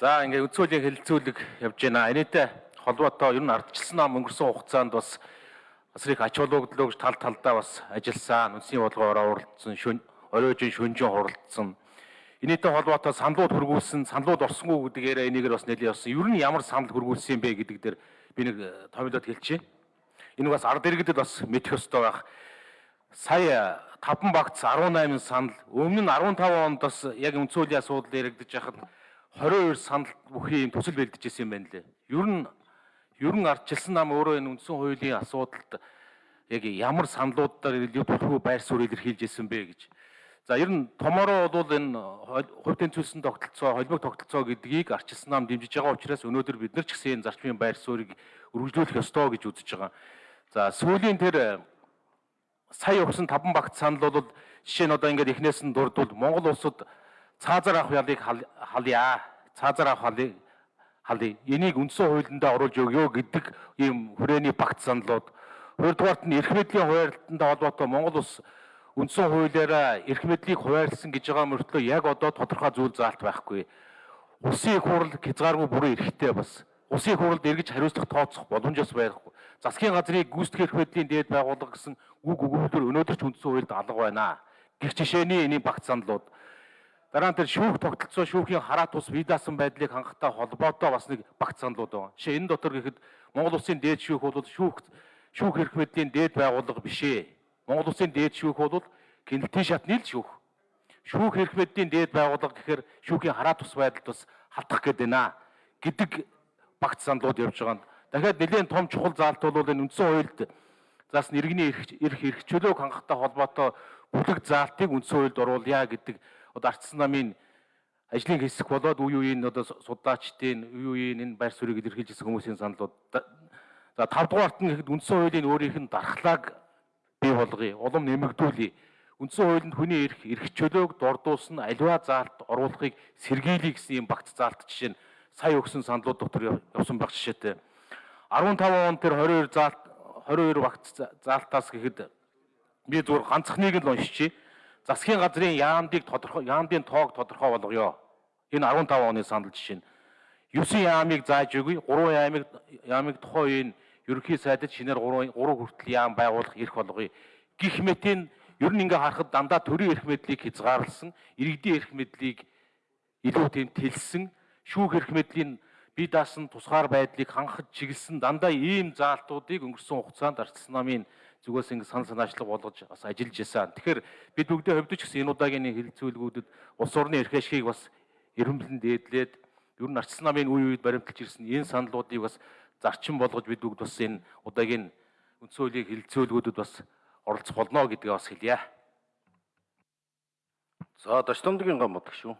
За ингээ хуулийн хэлэлцүүлэг явж байна. Энэтэй холбоотой ер нь ардчилсан нам өнгөрсөн хугацаанд бас бас их ач холбогдлоо гэж тал талдаа бас ажилласан. Үндэсний бодлогоор оролцсон, шүн оройжин шүнжин хуралдсан. Энэтэй холбоотой саналууд хөргүүлсэн, саналууд орсонгүй гэдгээр энийгээр бас нэлээд явсан. Ер нь ямар санал хөргүүлсэн бэ гэдэг дээр би нэг э, томилоод хэлчихье. Энэ бас ард иргэдэд бас мэдэх ёстой байх. Сая 5 багц 18 санал өмнө нь 15 онд бас яг хуулийн асуудал яригдж байхад 22 санал бүхий юм төсөл бэлдэж ирсэн юм байна лээ. Ер нь ер нь ардчилсан нам өөрөө энэ үндсэн хуулийн асуудалд яг ямар саналуудаар бүрхүү байр суурь илэрхийлж ирсэн бэ гэж. За ер нь томороо бол энэ хувь тэнцвэрсэн тогтолцоо, холимог тогтолцоо гэдгийг ардчилсан нам дэмжиж байгаа учраас өнөөдөр бид нар ч гэсэн энэ зарчмын байр суурийг үргэлжлүүлэх ёстой гэж үзэж байгаа. За сүүлийн тэр сая өгсөн 5 багт санал бол жишээ нь одоо ингээд эхнээс нь дурдвал Монгол улсад цаазар авах ялыг халъя. Цаазар авах халыг халыг энийг үндсэн хуулиндаа оруулж өгөө гэдэг ийм хүрээний багт саналууд Хоёрдугаарт нь эрх мэдлийн хуваарлалтанд холбоотой Монгол улс үндсэн хуулиараа эрх мэдлийг хуваарлсан гэж байгаа мөртлөө яг одоо тодорхой зүйл заалт байхгүй. Улсын их хурл хязгааргүй бүрэн эрхтэй бас. Улсын хурлд эргэж хариуцлах тооцох боломжос байхгүй. Засгийн газрыг гүйцэтгэх эрх мэдлийн дээд байгууллага гэсэн үг өгүүлбэр өнөөдөр ч үндсэн хуульд алга байна. Гэх жишээний энэ багц саналууд Дараа нь тэр шүүх тогтолцоо шүүхийн хараа тус бие даасан байдлыг хангахтай холбоотой бас нэг багц саналууд байна. Жишээ энэ дотор гэхэд Монгол улсын дээд шүүх бол шүүх шүүх эрх мэдлийн дээд байгууллага биш ээ. Монгол улсын дээд шүүх бол гэнэлтийн шатны л шүүх. Шүүх эрх мэдлийн дээд байгууллага гэхээр шүүхийн хараа тус байдалд бас хатах гээд байна гэдэг багц саналууд явж байгаа. Дахиад нэлээд том чухал заалт бол энэ үндсэн хуульд заас иргэний эрх эрх чөлөөг хангахтай холбоотой бүлэг заалтыг үндсэн хуульд оруулъя гэдэг одоо ардсан намын ажлын хэсэг болоод үе үеийн одоо судаачдын үе үеийн энэ байр суурийг илэрхийлж ирсэн хүмүүсийн саналууд За 5 дугаарт нь гэхэд үндсэн хуулийн өөрийнх нь дархлааг бий болгоё. Улам нэмэгдүүлье. Үндсэн хуулинд хүний эрх, эрх чөлөөг дордуулсан аливаа заалт оруулахыг сэргийлье гэсэн юм багц заалт жишээ нь сая өгсөн саналууд дотор явсан баг жишээтэй. 15 он тэр 22 заалт 22 багц заалтаас гэхэд би зүгээр ганцхныг л уншчихъя. Засгийн газрын яамдыг тодорхой яамдын тоог тодорхой болгоё. Энэ 15 оны санал жишээ нь 9 яамыг зааж өгье. 3 яамыг яамыг тухайн үеийн ерөнхий сайдад шинээр 3 3 хүртэл яам байгуулах эрх болгоё. Гэх мэтийн ер нь ингээ харахад дандаа төрийн эрх мэдлийг хязгаарласан, иргэдийн эрх мэдлийг илүү тийм тэлсэн, шүүх эрх мэдлийн бие даасан тусгаар байдлыг хангахад чиглэсэн дандаа ийм заалтуудыг өнгөрсөн хугацаанд арчсан намын зүгээс ингэ сан санаачлаг болгож бас ажиллаж байсан. Тэгэхээр бид бүгдээ хөвдөж гэсэн энэ удаагийн хэлэлцүүлгүүдэд улс орны эрх ашигыг бас эренблэн дээдлээд ер нь арчсан намын үе үед баримталж ирсэн энэ саналуудыг бас зарчим болгож бид бүгд бас энэ удаагийн үндсэн хуулийн хилцөөлгүүдэд бас оролцох болно гэдгээ бас хэлье. За Дочтомдгийн гам бодог шүү.